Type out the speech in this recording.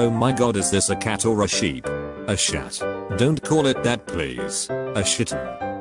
Oh my god is this a cat or a sheep? A shat. Don't call it that please. A shitten.